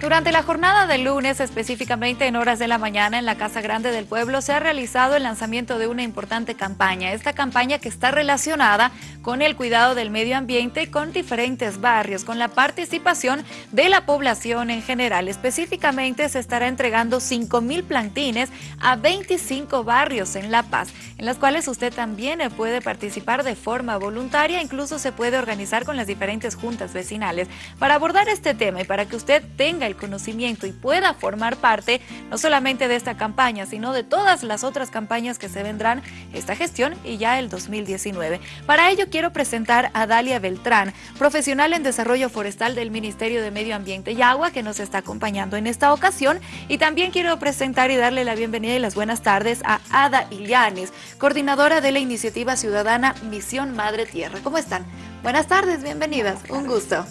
Durante la jornada de lunes, específicamente en horas de la mañana, en la Casa Grande del Pueblo, se ha realizado el lanzamiento de una importante campaña. Esta campaña que está relacionada con el cuidado del medio ambiente con diferentes barrios, con la participación de la población en general. Específicamente se estará entregando 5 mil plantines a 25 barrios en La Paz, en las cuales usted también puede participar de forma voluntaria, incluso se puede organizar con las diferentes juntas vecinales. Para abordar este tema y para que usted tenga el conocimiento y pueda formar parte no solamente de esta campaña, sino de todas las otras campañas que se vendrán esta gestión y ya el 2019. Para ello quiero presentar a Dalia Beltrán, profesional en desarrollo forestal del Ministerio de Medio Ambiente y Agua, que nos está acompañando en esta ocasión. Y también quiero presentar y darle la bienvenida y las buenas tardes a Ada Illanes, coordinadora de la iniciativa ciudadana Misión Madre Tierra. ¿Cómo están? Buenas tardes, bienvenidas. Un gusto.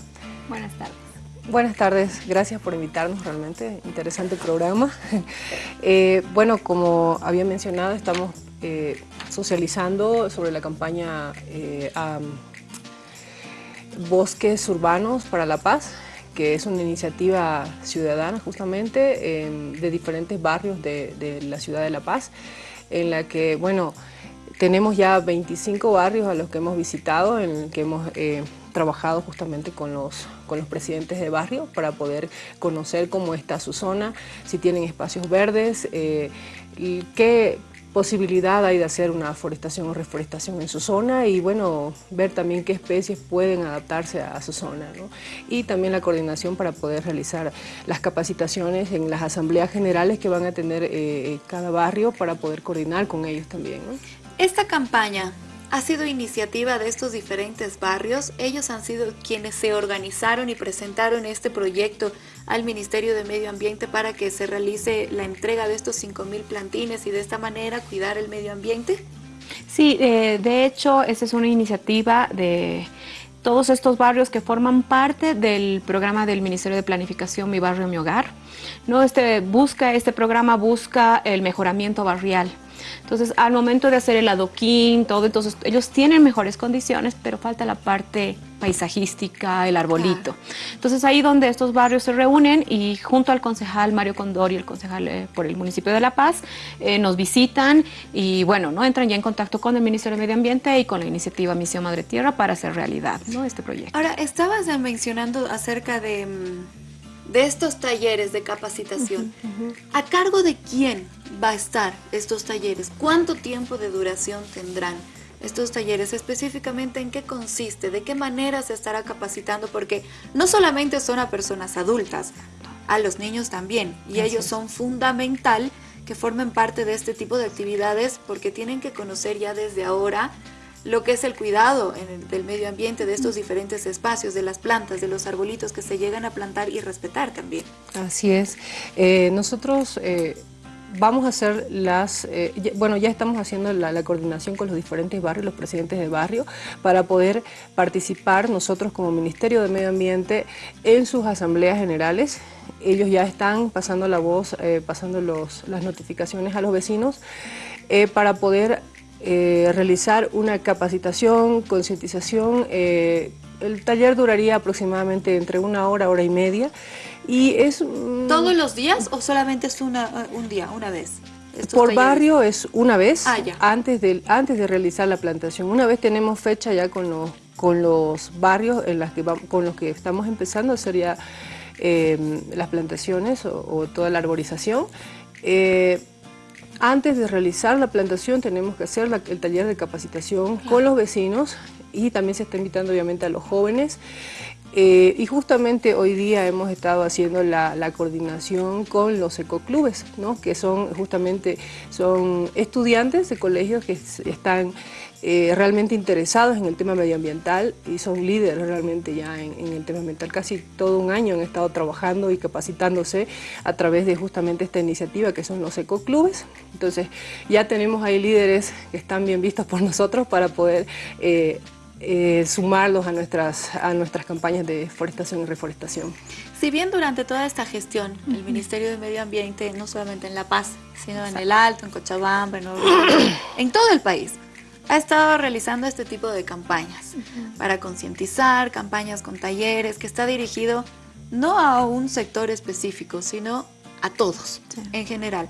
Buenas tardes. Buenas tardes, gracias por invitarnos, realmente interesante programa. Eh, bueno, como había mencionado, estamos eh, socializando sobre la campaña eh, Bosques Urbanos para la Paz, que es una iniciativa ciudadana justamente de diferentes barrios de, la ciudad de La Paz, en la que, bueno, tenemos ya 25 barrios a los que hemos visitado, en el que hemos trabajado justamente con los, con los presidentes de barrio para poder conocer cómo está su zona, si tienen espacios verdes, eh, qué posibilidad hay de hacer una forestación o reforestación en su zona y bueno, ver también qué especies pueden adaptarse a, su zona. Y también la coordinación para poder realizar las capacitaciones en las asambleas generales que van a tener eh, cada barrio para poder coordinar con ellos también. Esta campaña ha sido iniciativa de estos diferentes barrios. Ellos han sido quienes se organizaron y presentaron este proyecto al Ministerio de Medio Ambiente para que se realice la entrega de estos 5.000 plantines y de esta manera cuidar el medio ambiente. Sí, eh, de hecho, esa es una iniciativa de todos estos barrios que forman parte del programa del Ministerio de Planificación Mi Barrio, Mi Hogar. ¿no? Este, busca, este programa busca el mejoramiento barrial. Entonces, al momento de hacer el adoquín, todo, entonces ellos tienen mejores condiciones, pero falta la parte paisajística, el arbolito. Entonces, ahí donde estos barrios se reúnen y junto al concejal Mario Condori, el concejal eh, por el municipio de La Paz, eh, nos visitan y, bueno, ¿no? entran ya en contacto con el Ministerio de Medio Ambiente y con la iniciativa Misión Madre Tierra para hacer realidad ¿no? este proyecto. Ahora, estabas mencionando acerca de mm, de estos talleres de capacitación, ¿a cargo de quién va a estar estos talleres? ¿Cuánto tiempo de duración tendrán estos talleres? Específicamente, ¿en qué consiste? ¿De qué manera se estará capacitando? Porque no solamente son a personas adultas, a los niños también, y ellos son fundamental que formen parte de este tipo de actividades porque tienen que conocer ya desde ahora lo que es el cuidado del medio ambiente, de estos diferentes espacios, de las plantas, de los arbolitos que se llegan a plantar y respetar también. Así es. Eh, nosotros... Eh, vamos a hacer las, eh, bueno, ya estamos haciendo la, coordinación con los diferentes barrios, los presidentes de barrio, para poder participar nosotros como Ministerio de Medio Ambiente en sus asambleas generales. Ellos ya están pasando la voz, pasando los, las notificaciones a los vecinos para poder eh, realizar una capacitación, concientización. Eh, el taller duraría aproximadamente entre una hora, hora y media. Y es, ¿Todos los días o solamente es una, un día, una vez? Por barrio es una vez, ah, antes, de, antes de realizar la plantación. Una vez tenemos fecha ya con los, con los barrios en las que con los que estamos empezando, sería eh, las plantaciones o, toda la arborización. Antes de realizar la plantación tenemos que hacer el taller de capacitación con los vecinos y también se está invitando obviamente a los jóvenes. Eh, y justamente hoy día hemos estado haciendo la, coordinación con los ecoclubes, que son justamente son estudiantes de colegios que están eh, realmente interesados en el tema medioambiental y son líderes realmente ya en, el tema ambiental. Casi todo un año han estado trabajando y capacitándose a través de justamente esta iniciativa que son los ecoclubes. Entonces ya tenemos ahí líderes que están bien vistos por nosotros para poder eh, eh, sumarlos a nuestras, a nuestras campañas de forestación y reforestación. Si bien durante toda esta gestión el Ministerio de Medio Ambiente, no solamente en La Paz, sino en el Alto, en Cochabamba, en, en todo el país, ha estado realizando este tipo de campañas para concientizar, campañas con talleres, que está dirigido no a un sector específico, sino a todos en general.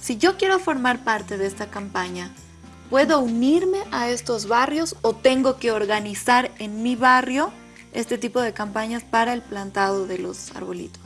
Si yo quiero formar parte de esta campaña, ¿puedo unirme a estos barrios o tengo que organizar en mi barrio este tipo de campañas para el plantado de los arbolitos?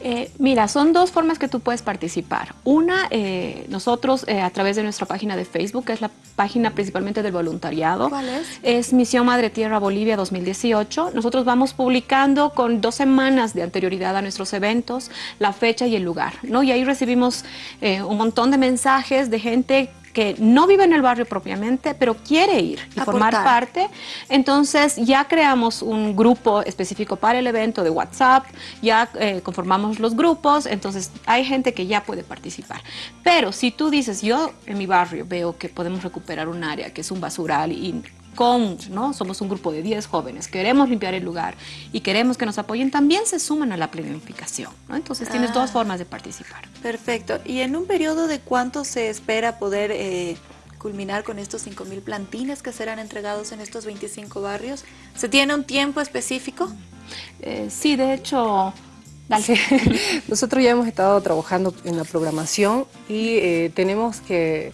Eh, mira, son dos formas que tú puedes participar. Una, eh, nosotros eh, a través de nuestra página de Facebook, que es la página principalmente del voluntariado. ¿Cuál es? Es Misión Madre Tierra Bolivia 2018. Nosotros vamos publicando con dos semanas de anterioridad a nuestros eventos, la fecha y el lugar, ¿no? Y ahí recibimos un montón de mensajes de gente que no vive en el barrio propiamente, pero quiere ir y formar parte. Entonces ya creamos un grupo específico para el evento de WhatsApp, ya eh, conformamos los grupos, entonces hay gente que ya puede participar. Pero si tú dices, yo en mi barrio veo que podemos recuperar un área que es un basural y ¿no? Somos un grupo de 10 jóvenes, queremos limpiar el lugar y queremos que nos apoyen, también se suman a la planificación, ¿no? Entonces tienes dos ah. formas de participar. Perfecto. ¿Y en un periodo de cuánto se espera poder eh, culminar con estos 5.000 plantines que serán entregados en estos 25 barrios? ¿Se tiene un tiempo específico? Eh, sí, de hecho... Nosotros ya hemos estado trabajando en la programación y eh, tenemos que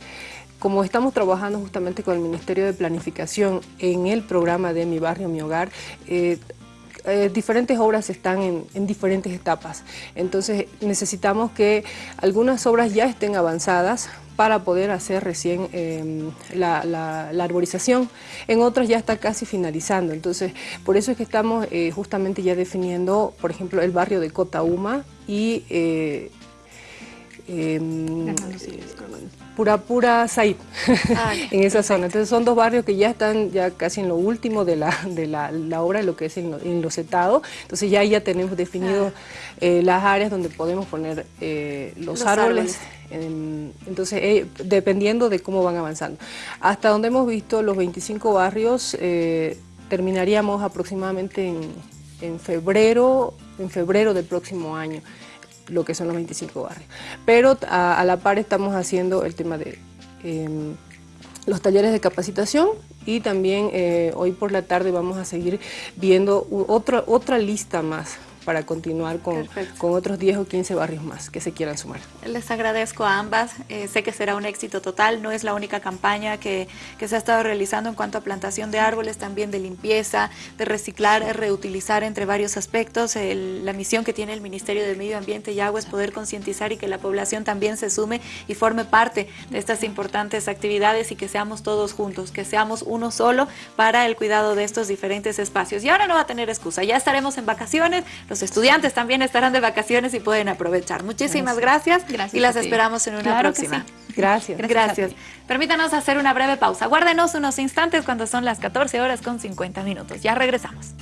como estamos trabajando justamente con el Ministerio de Planificación en el programa de Mi Barrio, Mi Hogar, eh, eh, diferentes obras están en, diferentes etapas. Entonces necesitamos que algunas obras ya estén avanzadas para poder hacer recién em, la, arborización. En otras ya está casi finalizando. Entonces, por eso es que estamos eh, justamente ya definiendo, por ejemplo, el barrio de Cotauma y em, Pura Said, ah, en esa zona. Entonces son dos barrios que ya están ya casi en lo último de la, de la, obra, lo que es en, lo, setado. Entonces ya ya tenemos definido ah. eh, las áreas donde podemos poner eh, los, árboles. entonces, eh, dependiendo de cómo van avanzando. Hasta donde hemos visto los 25 barrios, terminaríamos aproximadamente en, en febrero, en febrero del próximo año lo que son los 25 barrios. Pero a, la par estamos haciendo el tema de em, los talleres de capacitación y también eh, hoy por la tarde vamos a seguir viendo otra, otra lista más para continuar con, con, otros 10 o 15 barrios más que se quieran sumar. Les agradezco a ambas, eh, sé que será un éxito total, no es la única campaña que, que, se ha estado realizando en cuanto a plantación de árboles, también de limpieza, de reciclar, reutilizar entre varios aspectos. la misión que tiene el Ministerio de Medio Ambiente y Agua es poder concientizar y que la población también se sume y forme parte de estas importantes actividades y que seamos todos juntos, que seamos uno solo para el cuidado de estos diferentes espacios. Y ahora no va a tener excusa, ya estaremos en vacaciones, los estudiantes también estarán de vacaciones y pueden aprovechar. Muchísimas gracias, y las esperamos en una próxima. Gracias. Gracias. Permítanos hacer una breve pausa. Guárdenos unos instantes cuando son las 14 horas con 50 minutos. Ya regresamos.